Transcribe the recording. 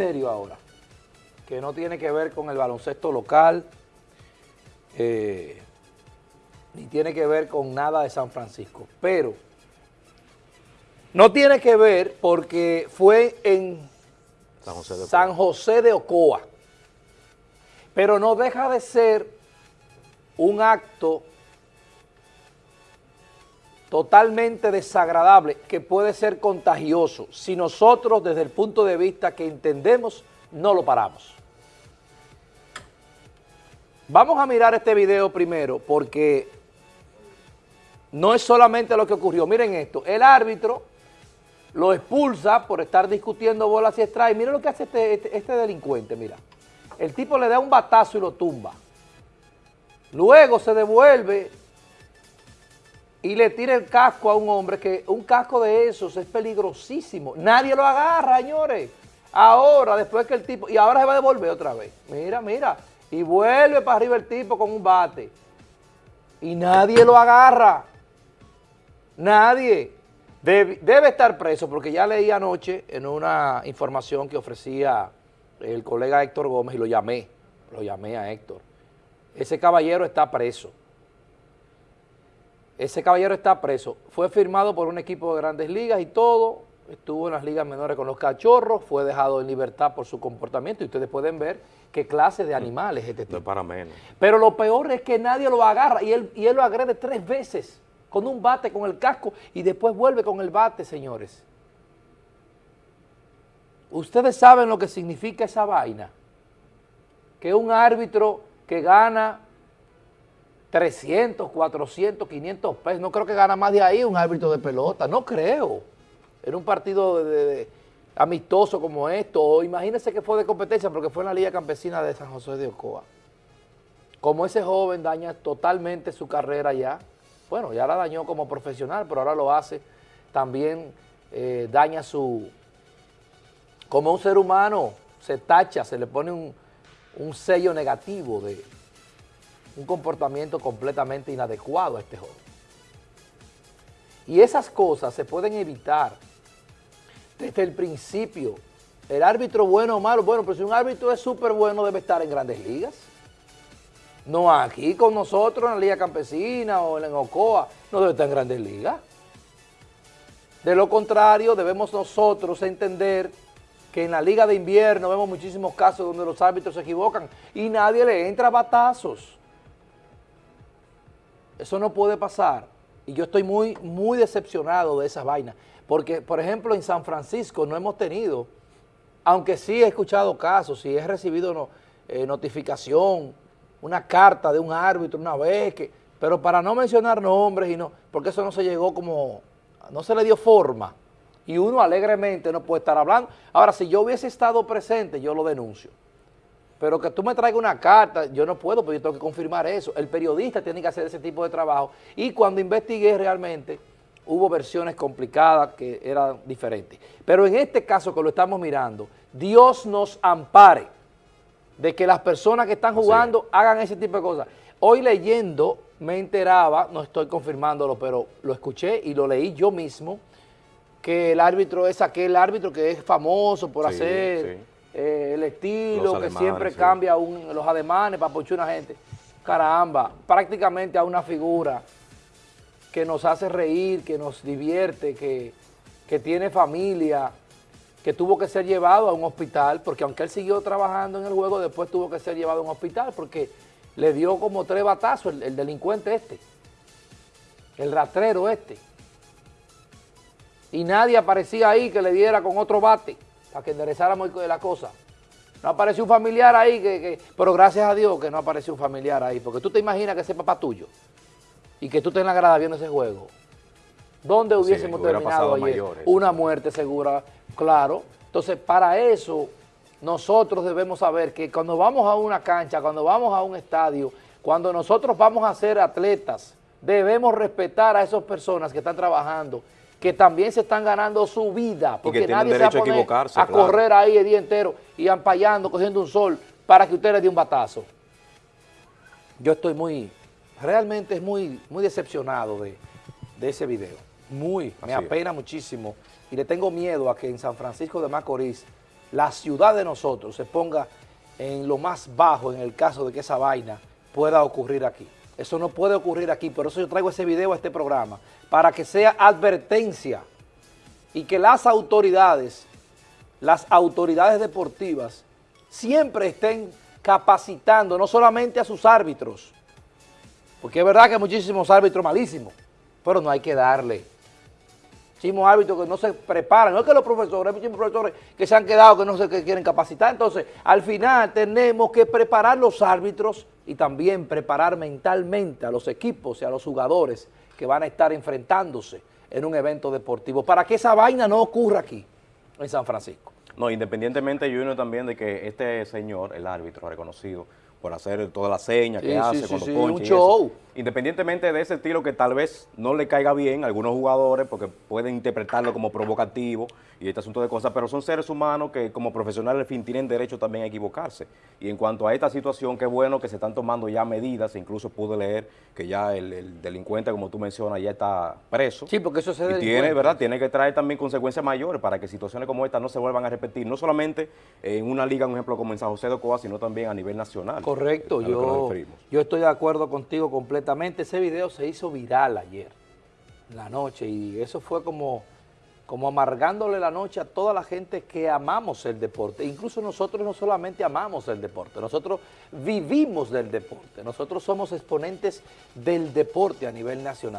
serio ahora, que no tiene que ver con el baloncesto local, eh, ni tiene que ver con nada de San Francisco, pero no tiene que ver porque fue en San José de San José de Ocoa, pero no deja de ser un acto totalmente desagradable que puede ser contagioso si nosotros desde el punto de vista que entendemos no lo paramos. Vamos a mirar este video primero porque no es solamente lo que ocurrió. Miren esto, el árbitro lo expulsa por estar discutiendo bolas y strikes. Miren lo que hace este, este, este delincuente, mira. El tipo le da un batazo y lo tumba. Luego se devuelve y le tira el casco a un hombre que un casco de esos es peligrosísimo. Nadie lo agarra, señores. Ahora, después que el tipo, y ahora se va a devolver otra vez. Mira, mira. Y vuelve para arriba el tipo con un bate. Y nadie lo agarra. Nadie. Debe, debe estar preso porque ya leí anoche en una información que ofrecía el colega Héctor Gómez y lo llamé, lo llamé a Héctor. Ese caballero está preso. Ese caballero está preso. Fue firmado por un equipo de grandes ligas y todo. Estuvo en las ligas menores con los cachorros. Fue dejado en libertad por su comportamiento. Y ustedes pueden ver qué clase de animales es este No tipo. es para menos. Pero lo peor es que nadie lo agarra y él, y él lo agrede tres veces con un bate, con el casco y después vuelve con el bate, señores. Ustedes saben lo que significa esa vaina. Que un árbitro que gana 300, 400, 500 pesos, no creo que gana más de ahí un árbitro de pelota, no creo. En un partido de- amistoso como esto, o imagínense que fue de competencia porque fue en la Liga Campesina de San José de Ocoa. Como ese joven daña totalmente su carrera ya, bueno, ya la dañó como profesional, pero ahora lo hace, también eh, daña su, como un ser humano, se tacha, se le pone un sello negativo de un comportamiento completamente inadecuado a este joven. Y esas cosas se pueden evitar desde el principio. El árbitro bueno o malo, bueno, pero si un árbitro es súper bueno debe estar en grandes ligas. No aquí con nosotros en la Liga Campesina o en Ocoa, no debe estar en grandes ligas. De lo contrario, debemos nosotros entender que en la Liga de Invierno vemos muchísimos casos donde los árbitros se equivocan y nadie le entra a batazos. Eso no puede pasar. Y yo estoy muy, muy decepcionado de esas vainas. Porque, por ejemplo, en San Francisco no hemos tenido, aunque sí he escuchado casos, sí he recibido eh, notificación, una carta de un árbitro una vez, que, pero para no mencionar nombres y no, porque eso no se llegó como, no se le dio forma. Y uno alegremente no puede estar hablando. Ahora, si yo hubiese estado presente, yo lo denuncio. Pero que tú me traigas una carta, yo no puedo, porque yo tengo que confirmar eso. El periodista tiene que hacer ese tipo de trabajo. Y cuando investigué realmente, hubo versiones complicadas que eran diferentes. Pero en este caso que lo estamos mirando, Dios nos ampare de que las personas que están jugando hagan ese tipo de cosas. Hoy leyendo me enteraba, no estoy confirmándolo, pero lo escuché y lo leí yo mismo, que el árbitro es aquel árbitro que es famoso por Sí, hacer sí. Eh, el estilo, que siempre sí. cambia un- los ademanes para pochar una gente. Caramba, prácticamente a una figura que nos hace reír, que nos divierte, que, que tiene familia, que tuvo que ser llevado a un hospital, porque aunque él siguió trabajando en el juego, después tuvo que ser llevado a un hospital, porque le dio como tres batazos el, el delincuente este, el ratrero este. Y nadie aparecía ahí que le diera con otro bate, para que enderezáramos la cosa. No apareció un familiar ahí, que, que- pero gracias a Dios que no apareció un familiar ahí, porque tú te imaginas que ese papá tuyo, y que tú estés en la grada viendo ese juego, ¿dónde hubiésemos terminado ayer? mayores. Una muerte segura, claro. Entonces, para eso, nosotros debemos saber que cuando vamos a una cancha, cuando vamos a un estadio, cuando nosotros vamos a ser atletas, debemos respetar a esas personas que están trabajando, que también se están ganando su vida, porque nadie se va a poner a claro. correr ahí el día entero y ampallando, cogiendo un sol, para que usted le dé un batazo. Yo estoy muy, realmente es muy, muy decepcionado de, de ese video. Muy, me es. apena muchísimo. Y le tengo miedo a que en San Francisco de Macorís la ciudad de nosotros se ponga en lo más bajo en el caso de que esa vaina pueda ocurrir aquí. Eso no puede ocurrir aquí, por eso yo traigo ese video a este programa, para que sea advertencia y que las autoridades, las autoridades deportivas, siempre estén capacitando no solamente a sus árbitros, porque es verdad que hay muchísimos árbitros malísimos, pero no hay que darle. Muchísimos árbitros que no se preparan, no es que los profesores, hay muchísimos profesores que se han quedado, que no se que quieren capacitar, entonces al final tenemos que preparar los árbitros y también preparar mentalmente a los equipos y a los jugadores que van a estar enfrentándose en un evento deportivo, para que esa vaina no ocurra aquí, en San Francisco. No, independientemente, Junior, también de que este señor, el árbitro reconocido, por hacer todas las señas que Sí, hace sí, un y eso. Independientemente de ese estilo que tal vez no le caiga bien a algunos jugadores porque pueden interpretarlo como provocativo y este asunto de cosas, pero son seres humanos que como profesionales al fin tienen derecho también a equivocarse. Y en cuanto a esta situación, qué bueno que se están tomando ya medidas, incluso pude leer que ya el, el delincuente, como tú mencionas, ya está preso. Sí, porque eso se Y tiene. ¿verdad? Tiene que traer también consecuencias mayores para que situaciones como esta no se vuelvan a repetir, no solamente en una liga, un ejemplo como en San José de Ocoa, sino también a nivel nacional. Correcto, yo, yo estoy de acuerdo contigo completamente. Ese video se hizo viral ayer, la noche, y eso fue como, como amargándole la noche a toda la gente que amamos el deporte. Incluso nosotros no solamente amamos el deporte, nosotros vivimos del deporte, nosotros somos exponentes del deporte a nivel nacional.